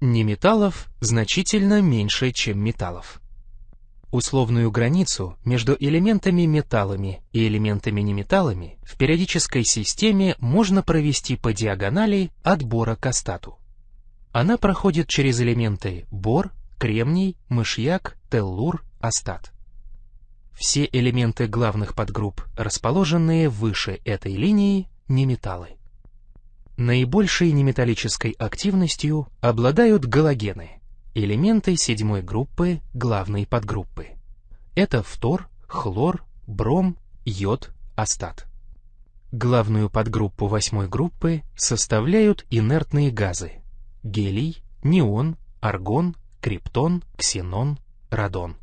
Неметаллов значительно меньше, чем металлов. Условную границу между элементами-металлами и элементами-неметаллами в периодической системе можно провести по диагонали от бора к астату. Она проходит через элементы бор, кремний, мышьяк, теллур, астат. Все элементы главных подгрупп, расположенные выше этой линии, неметаллы. Наибольшей неметаллической активностью обладают галогены, элементы седьмой группы главной подгруппы. Это фтор, хлор, бром, йод, астат. Главную подгруппу восьмой группы составляют инертные газы – гелий, неон, аргон, криптон, ксенон, радон.